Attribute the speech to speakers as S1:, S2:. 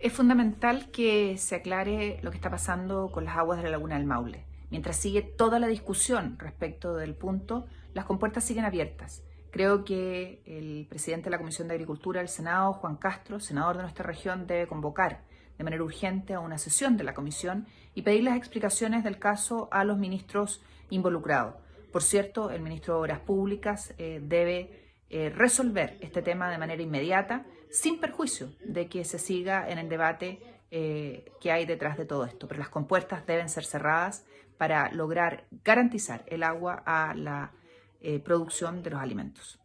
S1: Es fundamental que se aclare lo que está pasando con las aguas de la laguna del Maule. Mientras sigue toda la discusión respecto del punto, las compuertas siguen abiertas. Creo que el presidente de la Comisión de Agricultura del Senado, Juan Castro, senador de nuestra región, debe convocar de manera urgente a una sesión de la comisión y pedir las explicaciones del caso a los ministros involucrados. Por cierto, el ministro de Obras Públicas eh, debe eh, resolver este tema de manera inmediata, sin perjuicio de que se siga en el debate eh, que hay detrás de todo esto. Pero las compuertas deben ser cerradas para lograr garantizar el agua a la eh, producción de los alimentos.